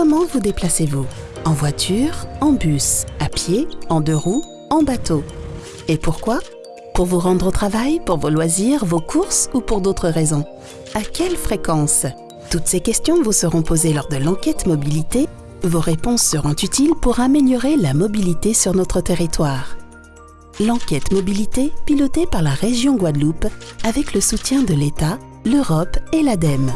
Comment vous déplacez-vous? En voiture, en bus, à pied, en deux roues, en bateau? Et pourquoi? Pour vous rendre au travail, pour vos loisirs, vos courses ou pour d'autres raisons? À quelle fréquence? Toutes ces questions vous seront posées lors de l'enquête mobilité. Vos réponses seront utiles pour améliorer la mobilité sur notre territoire. L'enquête mobilité pilotée par la région Guadeloupe avec le soutien de l'État, l'Europe et l'ADEME.